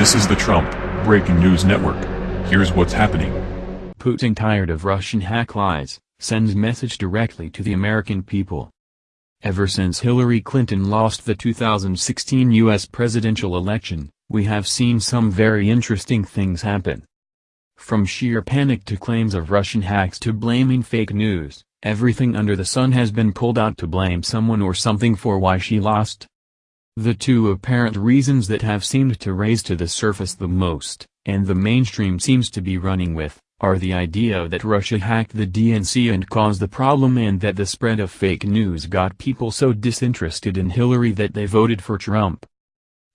This is the Trump Breaking News Network. Here's what's happening. Putin tired of Russian hack lies, sends message directly to the American people. Ever since Hillary Clinton lost the 2016 U.S. presidential election, we have seen some very interesting things happen. From sheer panic to claims of Russian hacks to blaming fake news, everything under the sun has been pulled out to blame someone or something for why she lost. The two apparent reasons that have seemed to raise to the surface the most, and the mainstream seems to be running with, are the idea that Russia hacked the DNC and caused the problem and that the spread of fake news got people so disinterested in Hillary that they voted for Trump.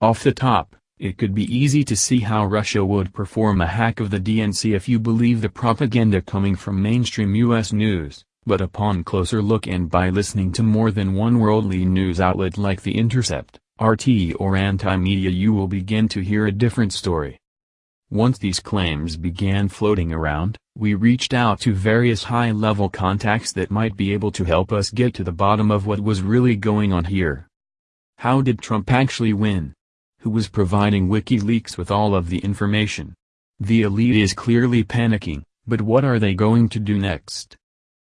Off the top, it could be easy to see how Russia would perform a hack of the DNC if you believe the propaganda coming from mainstream U.S. news, but upon closer look and by listening to more than one worldly news outlet like The Intercept, RT or anti-media you will begin to hear a different story. Once these claims began floating around, we reached out to various high-level contacts that might be able to help us get to the bottom of what was really going on here. How did Trump actually win? Who was providing WikiLeaks with all of the information? The elite is clearly panicking, but what are they going to do next?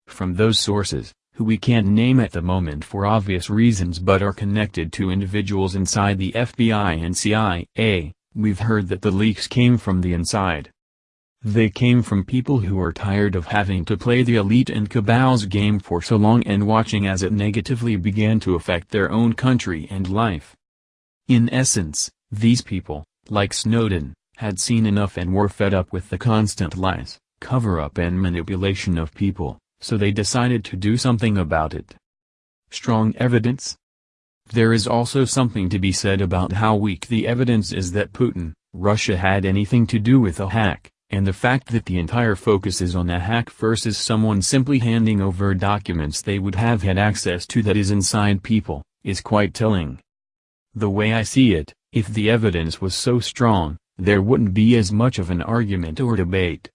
From those sources, who we can't name at the moment for obvious reasons but are connected to individuals inside the FBI and CIA, we've heard that the leaks came from the inside. They came from people who are tired of having to play the elite and cabal's game for so long and watching as it negatively began to affect their own country and life. In essence, these people, like Snowden, had seen enough and were fed up with the constant lies, cover-up and manipulation of people so they decided to do something about it. Strong evidence? There is also something to be said about how weak the evidence is that Putin, Russia had anything to do with a hack, and the fact that the entire focus is on a hack versus someone simply handing over documents they would have had access to that is inside people, is quite telling. The way I see it, if the evidence was so strong, there wouldn't be as much of an argument or debate.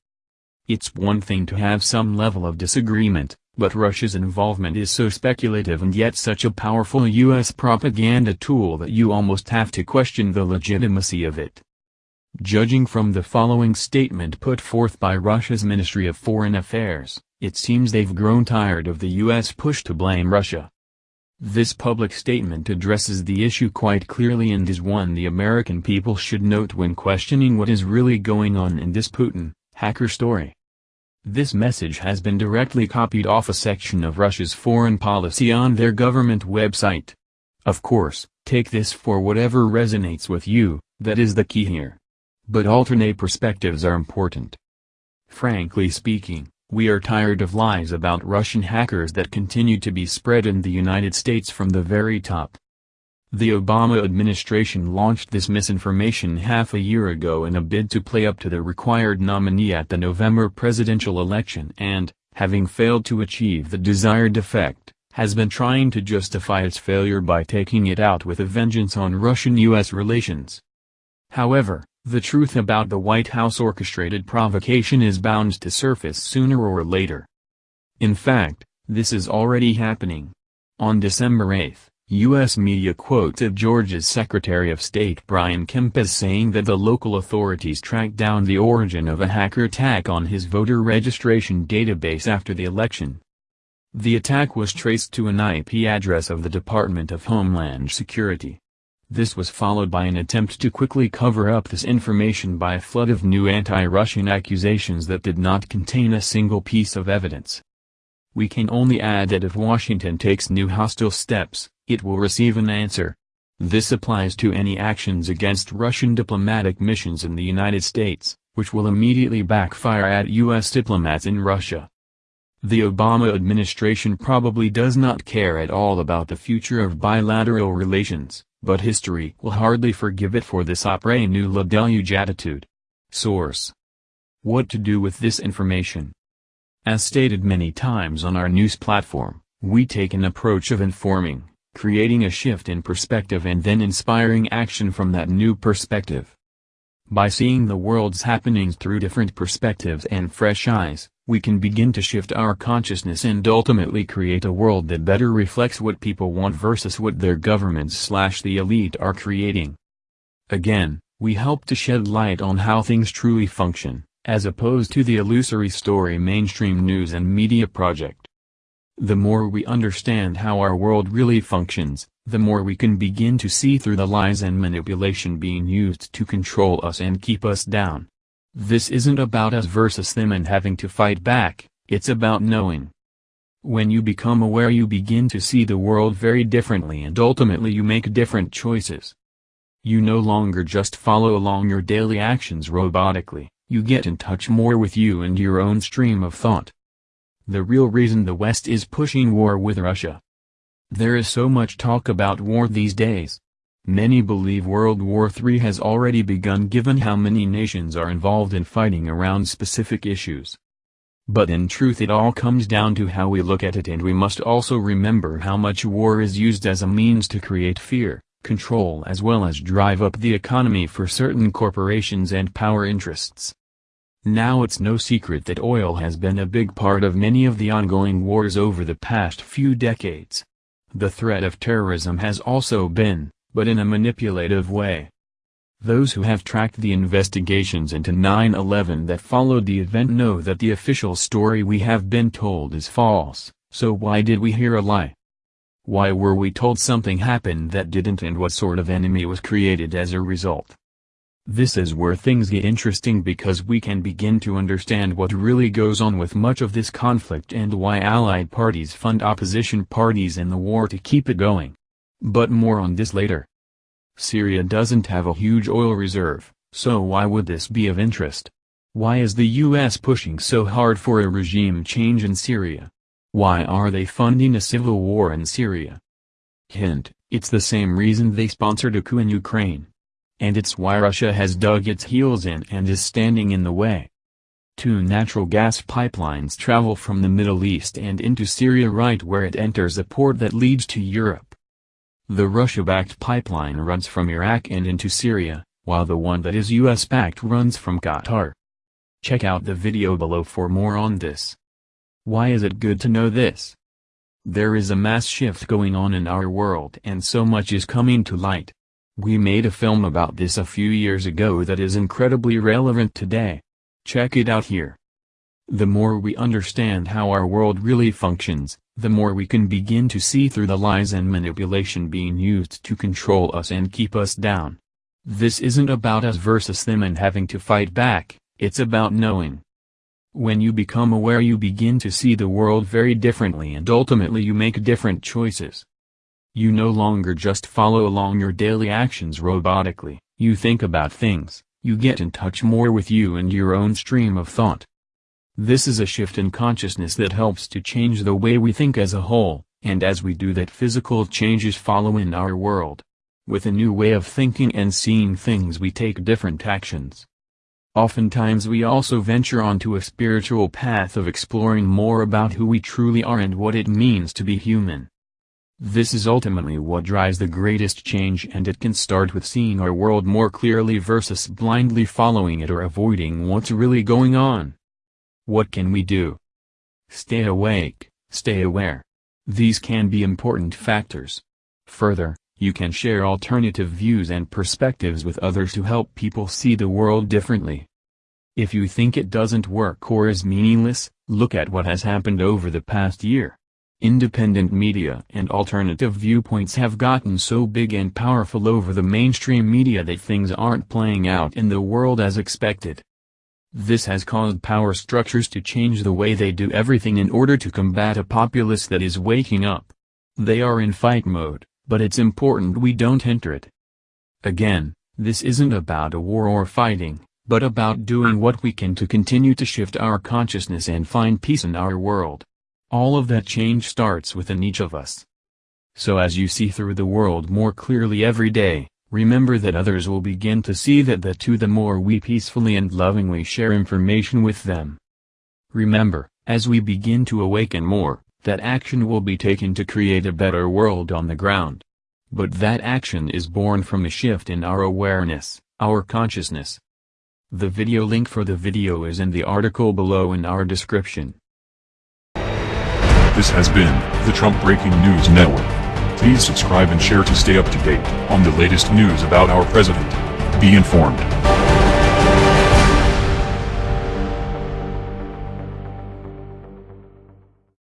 It's one thing to have some level of disagreement, but Russia's involvement is so speculative and yet such a powerful U.S. propaganda tool that you almost have to question the legitimacy of it. Judging from the following statement put forth by Russia's Ministry of Foreign Affairs, it seems they've grown tired of the U.S. push to blame Russia. This public statement addresses the issue quite clearly and is one the American people should note when questioning what is really going on in this Putin, hacker story. This message has been directly copied off a section of Russia's foreign policy on their government website. Of course, take this for whatever resonates with you, that is the key here. But alternate perspectives are important. Frankly speaking, we are tired of lies about Russian hackers that continue to be spread in the United States from the very top. The Obama administration launched this misinformation half a year ago in a bid to play up to the required nominee at the November presidential election and, having failed to achieve the desired effect, has been trying to justify its failure by taking it out with a vengeance on Russian-U.S. relations. However, the truth about the White House orchestrated provocation is bound to surface sooner or later. In fact, this is already happening. On December 8, U.S. media quoted Georgia's Secretary of State Brian Kemp as saying that the local authorities tracked down the origin of a hacker attack on his voter registration database after the election. The attack was traced to an IP address of the Department of Homeland Security. This was followed by an attempt to quickly cover up this information by a flood of new anti-Russian accusations that did not contain a single piece of evidence. We can only add that if Washington takes new hostile steps, it will receive an answer. This applies to any actions against Russian diplomatic missions in the United States, which will immediately backfire at U.S. diplomats in Russia. The Obama administration probably does not care at all about the future of bilateral relations, but history will hardly forgive it for this après nous deluge attitude. Source. What to do with this information? As stated many times on our news platform, we take an approach of informing, creating a shift in perspective and then inspiring action from that new perspective. By seeing the world's happenings through different perspectives and fresh eyes, we can begin to shift our consciousness and ultimately create a world that better reflects what people want versus what their governments slash the elite are creating. Again, We help to shed light on how things truly function, as opposed to the illusory story mainstream news and media project. The more we understand how our world really functions, the more we can begin to see through the lies and manipulation being used to control us and keep us down. This isn't about us versus them and having to fight back, it's about knowing. When you become aware you begin to see the world very differently and ultimately you make different choices. You no longer just follow along your daily actions robotically, you get in touch more with you and your own stream of thought. The real reason the West is pushing war with Russia. There is so much talk about war these days. Many believe World War III has already begun given how many nations are involved in fighting around specific issues. But in truth it all comes down to how we look at it and we must also remember how much war is used as a means to create fear control as well as drive up the economy for certain corporations and power interests. Now it's no secret that oil has been a big part of many of the ongoing wars over the past few decades. The threat of terrorism has also been, but in a manipulative way. Those who have tracked the investigations into 9-11 that followed the event know that the official story we have been told is false, so why did we hear a lie? Why were we told something happened that didn't and what sort of enemy was created as a result? This is where things get interesting because we can begin to understand what really goes on with much of this conflict and why allied parties fund opposition parties in the war to keep it going. But more on this later. Syria doesn't have a huge oil reserve, so why would this be of interest? Why is the US pushing so hard for a regime change in Syria? Why are they funding a civil war in Syria? Hint, it's the same reason they sponsored a coup in Ukraine. And it's why Russia has dug its heels in and is standing in the way. Two natural gas pipelines travel from the Middle East and into Syria right where it enters a port that leads to Europe. The Russia-backed pipeline runs from Iraq and into Syria, while the one that is US-backed runs from Qatar. Check out the video below for more on this. Why is it good to know this? There is a mass shift going on in our world and so much is coming to light. We made a film about this a few years ago that is incredibly relevant today. Check it out here. The more we understand how our world really functions, the more we can begin to see through the lies and manipulation being used to control us and keep us down. This isn't about us versus them and having to fight back, it's about knowing. When you become aware you begin to see the world very differently and ultimately you make different choices. You no longer just follow along your daily actions robotically, you think about things, you get in touch more with you and your own stream of thought. This is a shift in consciousness that helps to change the way we think as a whole, and as we do that physical changes follow in our world. With a new way of thinking and seeing things we take different actions. Oftentimes we also venture onto a spiritual path of exploring more about who we truly are and what it means to be human. This is ultimately what drives the greatest change and it can start with seeing our world more clearly versus blindly following it or avoiding what's really going on. What can we do? Stay awake, stay aware. These can be important factors. Further, you can share alternative views and perspectives with others to help people see the world differently. If you think it doesn't work or is meaningless, look at what has happened over the past year. Independent media and alternative viewpoints have gotten so big and powerful over the mainstream media that things aren't playing out in the world as expected. This has caused power structures to change the way they do everything in order to combat a populace that is waking up. They are in fight mode but it's important we don't enter it. Again, this isn't about a war or fighting, but about doing what we can to continue to shift our consciousness and find peace in our world. All of that change starts within each of us. So as you see through the world more clearly every day, remember that others will begin to see that the too the more we peacefully and lovingly share information with them. Remember, as we begin to awaken more, that action will be taken to create a better world on the ground. But that action is born from a shift in our awareness, our consciousness. The video link for the video is in the article below in our description. This has been the Trump Breaking News Network. Please subscribe and share to stay up to date on the latest news about our president. Be informed.